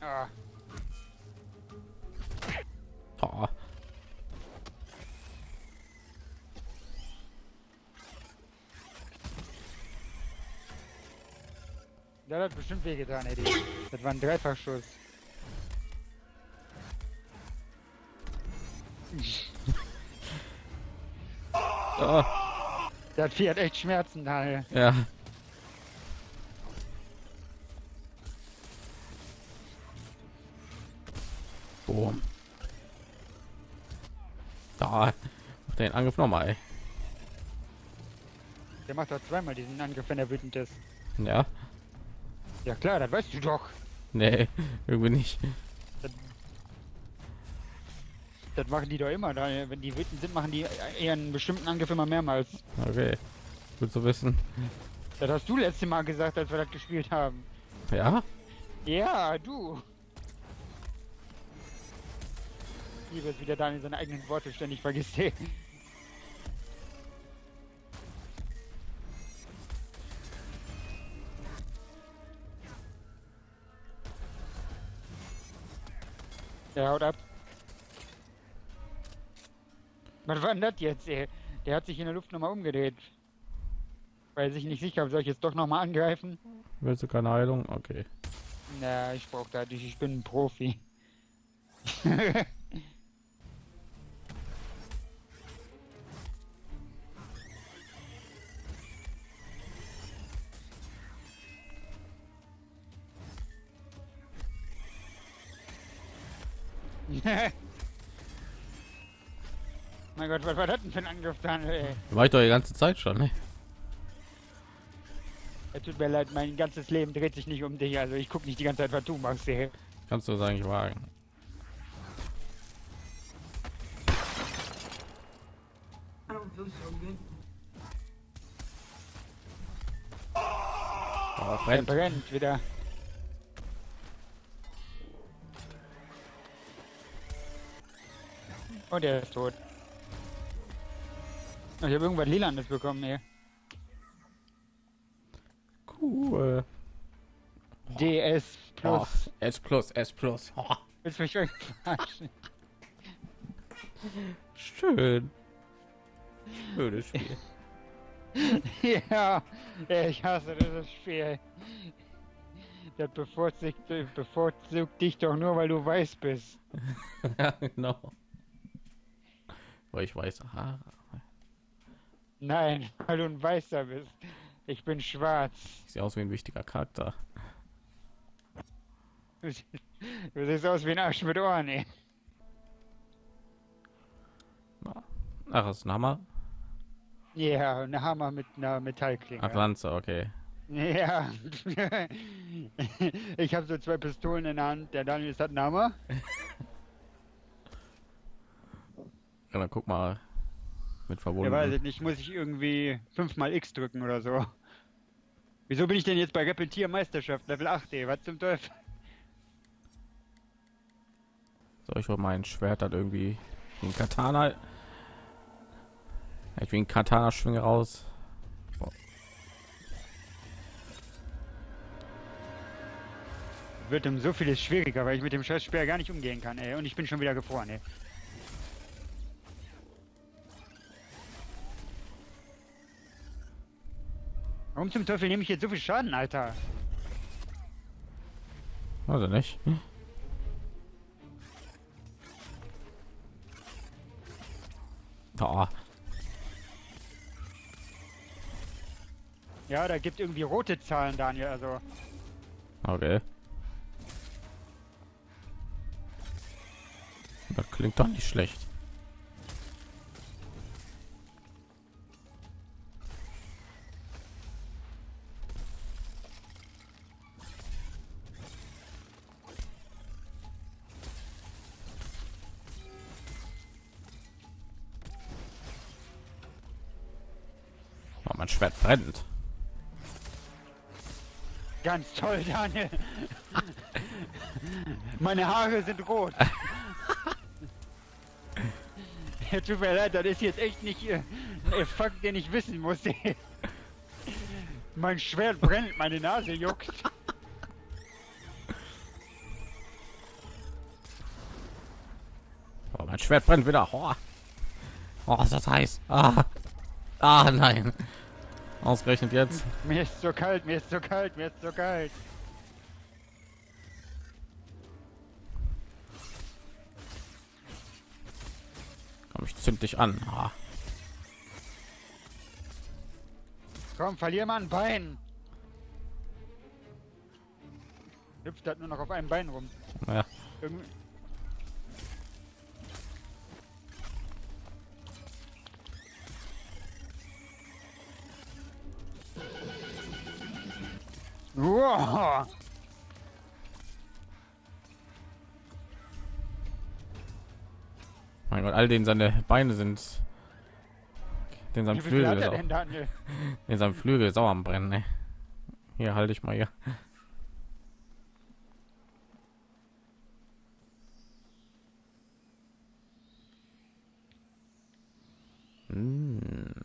ah, Oh, der hat bestimmt wehgetan, Eddie. Das war ein Dreifachschuss. oh, Der Vieh hat echt Schmerzen, Daniel. ja. Boom. Da. Mach den Angriff nochmal. ey. Der macht doch zweimal diesen Angriff, wenn er wütend ist. Ja. Ja klar, das weißt du doch. Nee, irgendwie nicht. Das machen die doch immer. Da, wenn die wütend sind, machen die eher einen bestimmten Angriff immer mehrmals. Okay. Gut zu wissen. Das hast du letzte Mal gesagt, als wir das gespielt haben. Ja? Ja, du. Ich liebe es, wie der Daniel seine eigenen Worte ständig vergisst. Der haut ab. Was war denn das jetzt, ey? Der hat sich in der Luft nochmal umgedreht. Weil sich nicht sicher, soll ich jetzt doch nochmal angreifen? Willst du keine Heilung? Okay. Na, ich brauch da nicht, ich bin ein Profi. mein Gott, was war das denn für ein Angriff dann, ey? War ich doch die ganze Zeit schon, ne? Es tut mir leid, mein ganzes Leben dreht sich nicht um dich, also ich guck nicht die ganze Zeit, was du machst, ey. Kannst du es eigentlich wagen? Oh, Er brennt. brennt wieder. Und er ist tot. Oh, Ich habe irgendwas Lilanes bekommen hier. Cool. DS Oh, Plus. S plus, S plus. Oh, Willst du mich verarschen? schön. Schönes Spiel. ja, ich hasse dieses Spiel. Das bevorzugt, bevorzugt dich doch nur, weil du weiß bist. ja, genau. Weil ich weiß, Haare. Nein, weil du ein Weißer bist. Ich bin schwarz. Sieht aus wie ein wichtiger Charakter. Du sie- du siehst aus wie ein Arsch mit Ohren, ey. Ach, das ist ein Hammer. Ja, ein Hammer mit einer Metallklinge. Ach, Lanze, okay. Ja. ich habe so zwei Pistolen in der Hand. Der Daniel ist hat einen Hammer. Ja, dann guck mal. Mit Der weiß verbunden. es nicht. Muss ich irgendwie fünfmal X drücken oder so. Wieso bin ich denn jetzt bei Repetier Meisterschaft Level 8, ey? Was zum Teufel? Soll ich wohl mein Schwert dann irgendwie wie ein Katana? Ja, Ich ein Katana schwinge raus. Wird um so vieles schwieriger, weil ich mit dem scheiß Speer gar nicht umgehen kann, ey. Und ich bin schon wieder gefroren, ey. Warum zum Teufel nehme ich jetzt so viel Schaden, Alter? Also nicht. Da. Ja, da gibt irgendwie rote Zahlen, Daniel, also. Okay. Das klingt doch nicht schlecht. Mein Schwert brennt. Ganz toll, Daniel. Meine Haare sind rot. ja, tut mir leid, das ist jetzt echt nicht äh, ein Fakt, den ich wissen muss. Mein Schwert brennt, meine Nase juckt. Oh, mein Schwert brennt wieder. Oh, oh ist das heiß. Ah. ah, nein. Ausgerechnet jetzt. Mir ist so kalt, mir ist so kalt, mir ist so kalt. Komm, ich zünd dich an. Ah. Komm, verlier mal ein Bein. Hüpft halt nur noch auf einem Bein rum. Naja, Irgendwie. Wow. mein Gott, all den seine Beine sind. Den sein Wie viel hat Flügel, denn, Daniel? auch- den sein Flügel auch am brennen. Ne? Hier halte ich mal hier. Mm.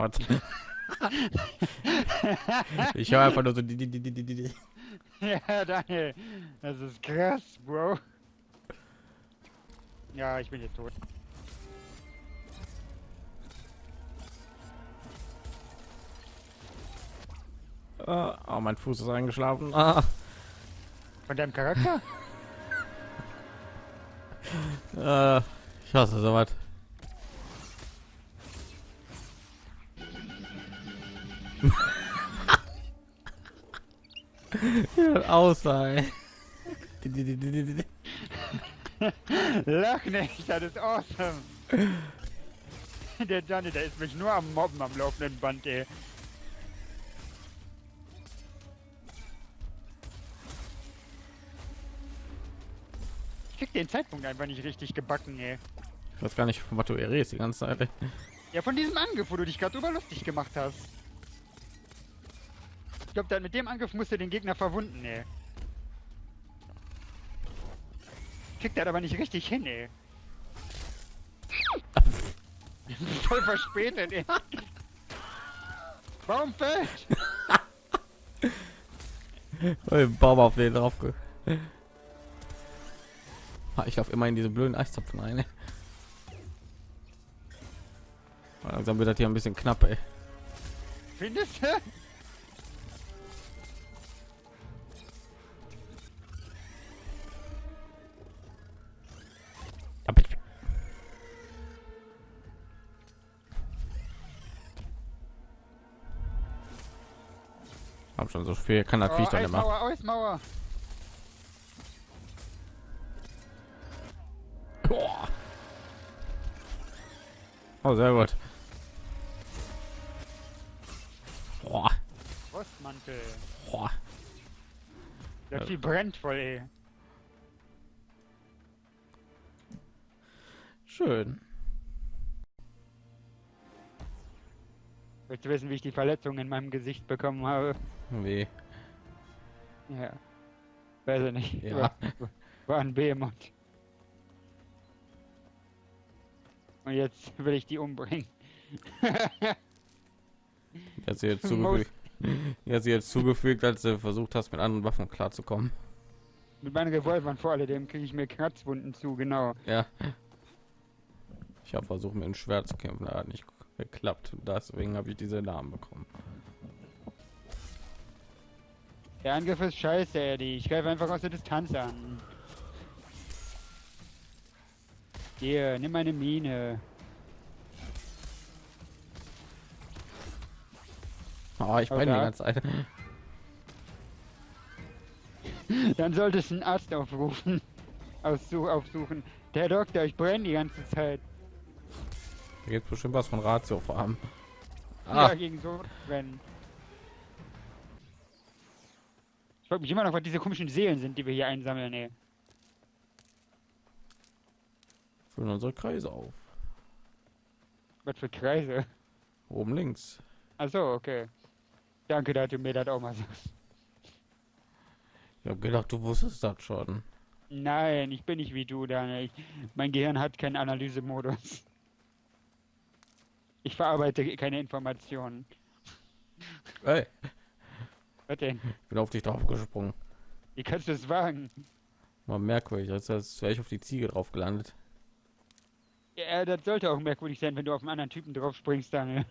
Was? ich höre einfach nur so die, die, die, die, die. Ja, Daniel. Das ist krass, Bro. Ja, ich bin jetzt tot. Ah, oh, mein Fuß ist eingeschlafen. Ah, Von deinem Charakter? äh, ich hasse sowas. Ja, außer, ey. Lach nicht, das ist awesome. Der Johnny, der ist mich nur am Mobben am laufenden Band, ey. Ich krieg den Zeitpunkt einfach nicht richtig gebacken, ey. Ich weiß gar nicht, von was du redest die ganze Zeit. ey. Ja, von diesem Angriff, wo du dich gerade drüber lustig gemacht hast. Ich glaube, mit dem Angriff musst du den Gegner verwunden, ey. Kriegt er aber nicht richtig hin, ey. Voll verspätet, ey. Warum fällt? Den Baum auf den drauf. Ah, Ich laufe immer in diese blöden Eiszapfen rein. ey. Langsam wird das hier ein bisschen knapp, ey. Findest du? Schon so viel, kann das Oh, Viech dann immer. Eismauer. Oh, sehr gut. Boah. Frostmantel. Boah. Der Ja. viel brennt voll, ey. Schön. Willst du wissen, wie ich die Verletzung in meinem Gesicht bekommen habe? Wie? Ja. Weiß ich nicht. Ja. War, war ein Behemoth. Und jetzt will ich die umbringen. Jetzt jetzt zugefügt. Jetzt jetzt zugefügt, als du versucht hast, mit anderen Waffen klarzukommen. Mit meinen Revolvern vor allem kriege ich mir Kratzwunden zu, genau. Ja. Ich habe versucht, mit dem Schwert zu kämpfen, das hat nicht geklappt. Deswegen habe ich diese Namen bekommen. Der Angriff ist scheiße, Eddie. Ich greife einfach aus der Distanz an. Hier, nimm meine Mine. Oh, ich brenne die ganze Zeit. Dann solltest du einen Arzt aufrufen. Aussu aufsuchen. Der Doktor, ich brenne die ganze Zeit. Da gibt bestimmt was von Ratio vor allem. Ja, Ah, gegen so brennen. Ich frage mich immer noch, was diese komischen Seelen sind, die wir hier einsammeln, ey. füllen unsere Kreise auf. Was für Kreise. Oben links. Achso, okay. Danke, dass du mir das auch mal sagst. Ich habe gedacht, du wusstest das schon. Nein, ich bin nicht wie du, Daniel. Ich, mein Gehirn hat keinen Analysemodus. Ich verarbeite keine Informationen. Hey, Was denn? ich bin auf dich drauf gesprungen. Wie kannst du es wagen? Mal merkwürdig, als als wäre ich auf die Ziege drauf gelandet. Ja, das sollte auch merkwürdig sein, wenn du auf einen anderen Typen drauf springst, Daniel.